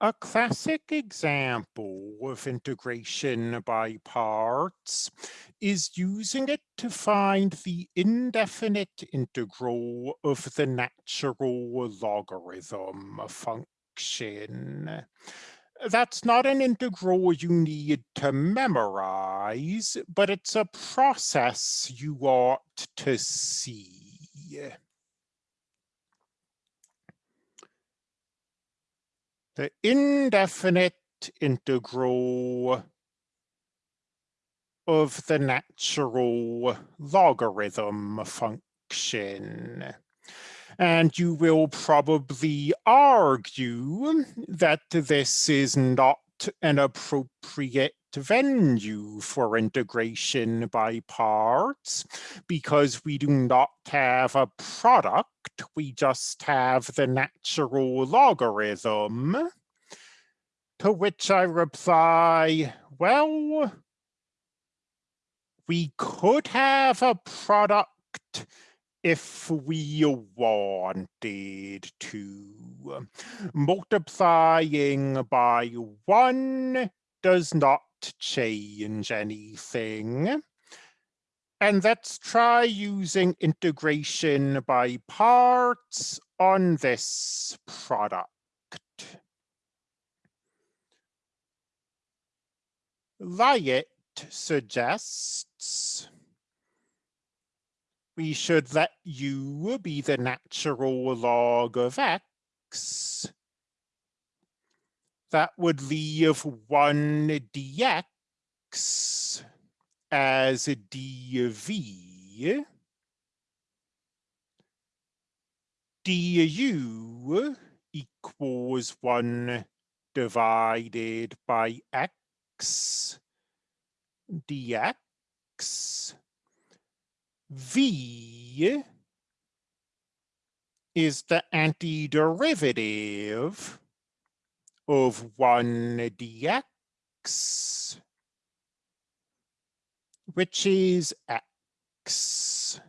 A classic example of integration by parts is using it to find the indefinite integral of the natural logarithm function. That's not an integral you need to memorize, but it's a process you ought to see. The indefinite integral of the natural logarithm function. And you will probably argue that this is not an appropriate venue for integration by parts because we do not have a product we just have the natural logarithm. To which I reply, well, we could have a product if we wanted to. Um, multiplying by one does not change anything. And let's try using integration by parts on this product. LIATE suggests we should let u be the natural log of x. That would leave 1 dx as dv du equals 1 divided by x dx v is the antiderivative of 1 dx which is X.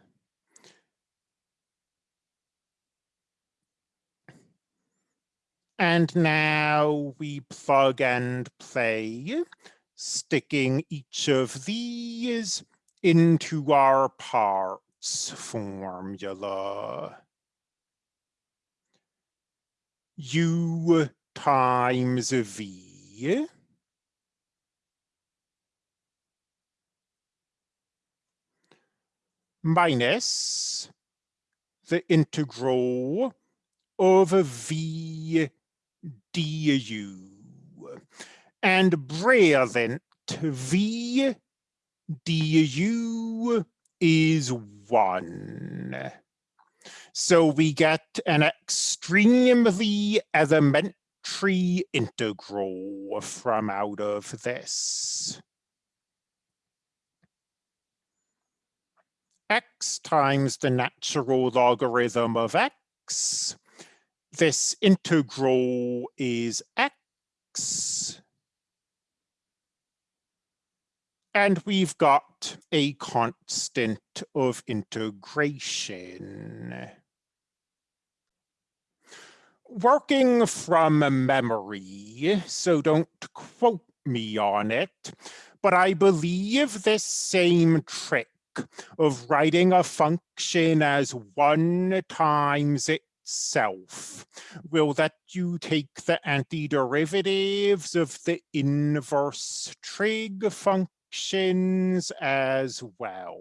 And now we plug and play, sticking each of these into our parts formula. U times V minus the integral of v du. And brilliant, v du is 1. So we get an extremely elementary integral from out of this. x times the natural logarithm of x. This integral is x. And we've got a constant of integration. Working from memory, so don't quote me on it, but I believe this same trick of writing a function as one times itself will let you take the antiderivatives of the inverse trig functions as well.